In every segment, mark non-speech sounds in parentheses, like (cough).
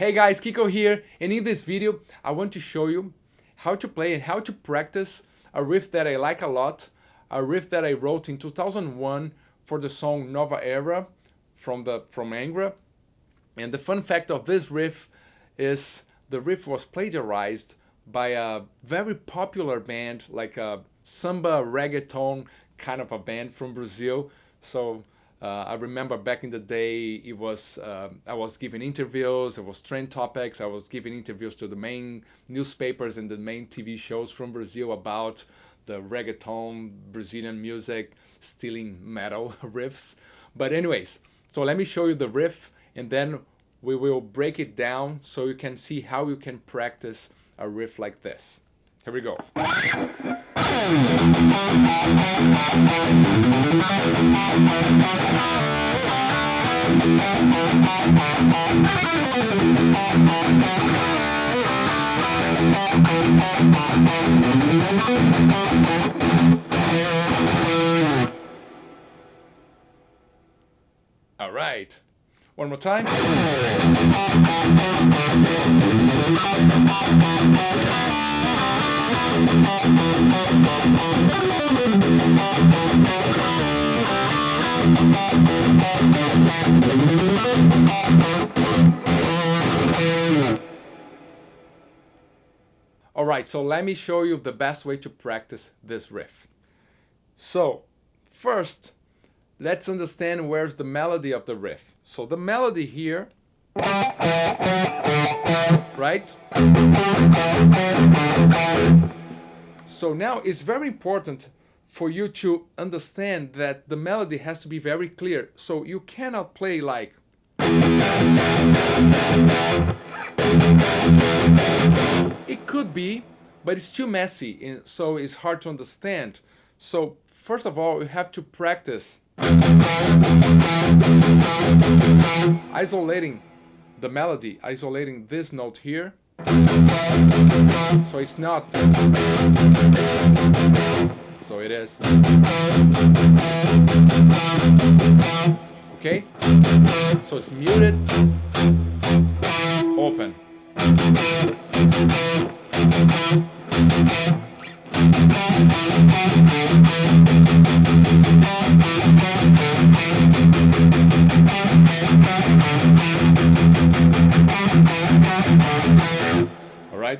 Hey guys, Kiko here, and in this video I want to show you how to play and how to practice a riff that I like a lot, a riff that I wrote in 2001 for the song Nova Era from the from Angra. And the fun fact of this riff is the riff was plagiarized by a very popular band, like a samba reggaeton kind of a band from Brazil. So uh, I remember back in the day, it was uh, I was giving interviews, it was trend topics, I was giving interviews to the main newspapers and the main TV shows from Brazil about the reggaeton, Brazilian music, stealing metal (laughs) riffs. But anyways, so let me show you the riff and then we will break it down so you can see how you can practice a riff like this. Here we go. All right. One more time. (laughs) All right, so let me show you the best way to practice this riff. So first, let's understand where's the melody of the riff. So the melody here, right? So now it's very important for you to understand that the melody has to be very clear. So you cannot play like it could be, but it's too messy, so it's hard to understand. So first of all, you have to practice isolating the melody, isolating this note here. So it's not. So it is. Okay? So it's muted, open.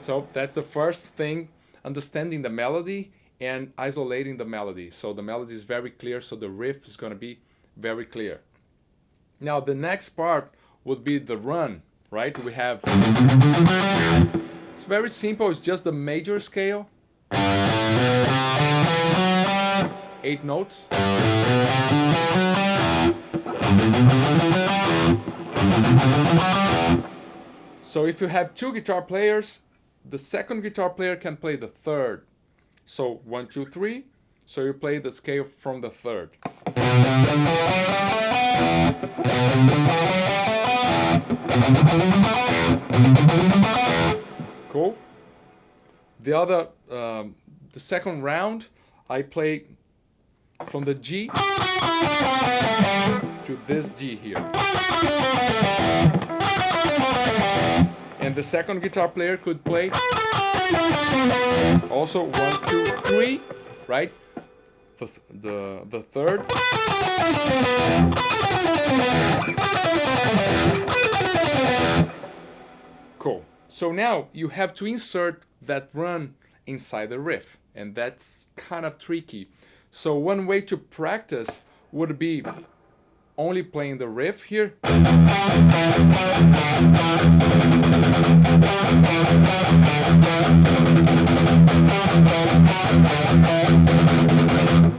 Alright, so that's the first thing, understanding the melody and isolating the melody. So the melody is very clear, so the riff is going to be very clear. Now the next part would be the run, right? We have, it's very simple, it's just the major scale. Eight notes. So if you have two guitar players, the second guitar player can play the third. So one, two, three. So you play the scale from the third. Cool. The other, um, the second round, I play from the G to this G here. And the second guitar player could play also one, two, three, right? The, the, third. Cool. So now you have to insert that run inside the riff and that's kind of tricky. So one way to practice would be only playing the riff here.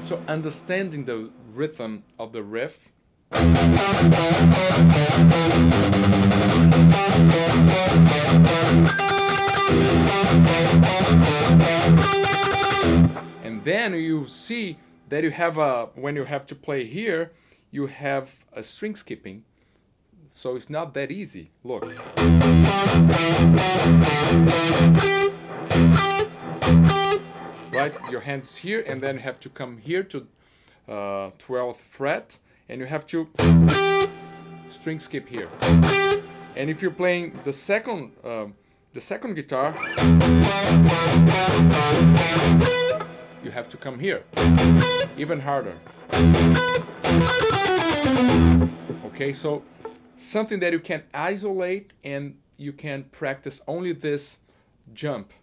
So understanding the rhythm of the riff. And then you see that you have a, when you have to play here, you have a string skipping. So it's not that easy. Look. Right, your hands here and then have to come here to uh, 12th fret and you have to string skip here. And if you're playing the second, uh, the second guitar, you have to come here, even harder. Okay, so something that you can isolate and you can practice only this jump.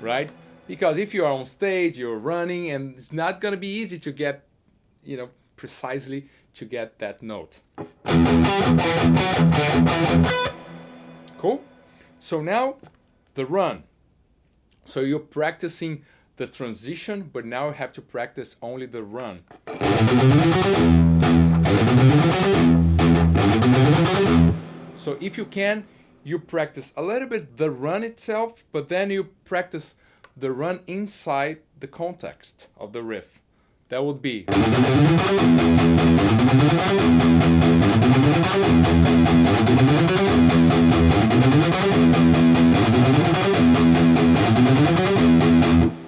Right? Because if you are on stage, you're running, and it's not going to be easy to get, you know, precisely to get that note. Cool? So now the run. So you're practicing the transition, but now you have to practice only the run. So if you can, you practice a little bit the run itself, but then you practice the run inside the context of the riff. That would be.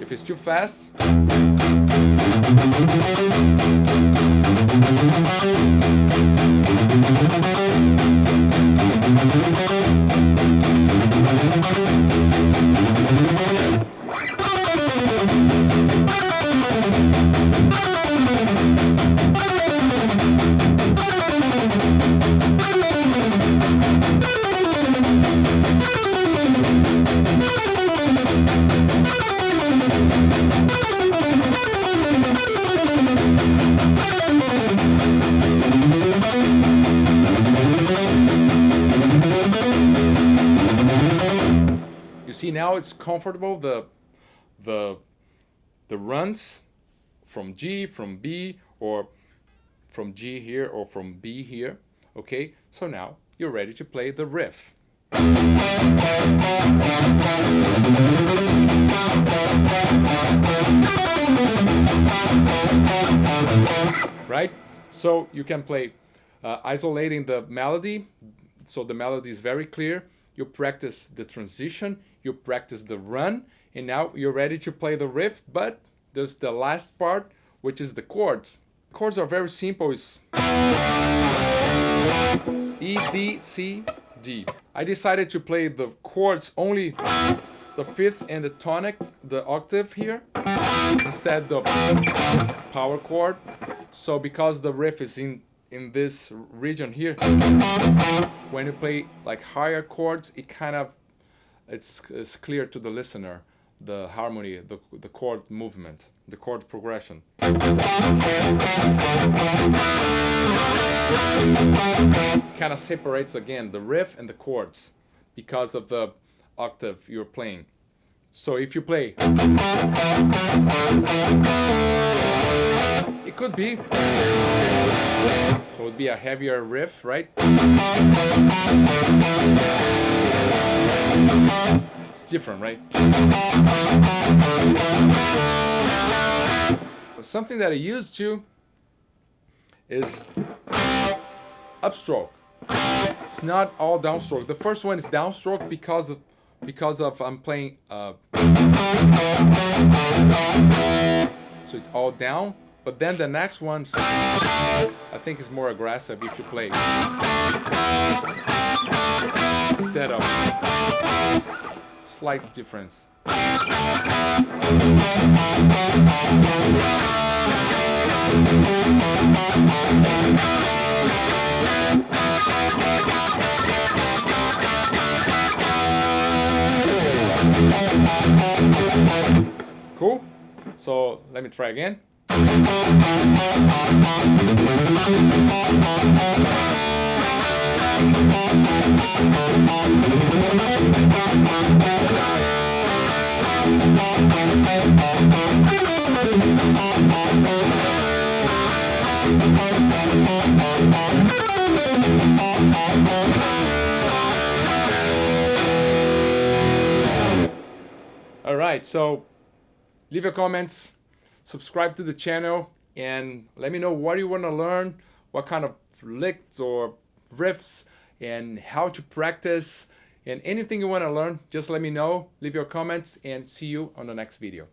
If it's too fast. Now it's comfortable the the the runs from G from B or from G here or from B here okay? So now you're ready to play the riff. Right? So you can play uh, isolating the melody so the melody is very clear you practice the transition, you practice the run, and now you're ready to play the riff, but there's the last part, which is the chords. Chords are very simple, it's E, D, C, D. I decided to play the chords only the fifth and the tonic, the octave here, instead the power chord. So because the riff is in in this region here, when you play like higher chords, it kind of, it's, it's clear to the listener, the harmony, the, the chord movement, the chord progression. kind of separates again the riff and the chords because of the octave you're playing. So if you play, it could be. So it would be a heavier riff, right? It's different, right? Something that I used to is upstroke. It's not all downstroke. The first one is downstroke because of because of I'm playing uh, so it's all down but then the next one, I think is more aggressive if you play. Instead of slight difference. Cool? So let me try again. All right, so leave your comments, subscribe to the channel and let me know what you want to learn, what kind of licks or riffs and how to practice and anything you want to learn, just let me know, leave your comments and see you on the next video.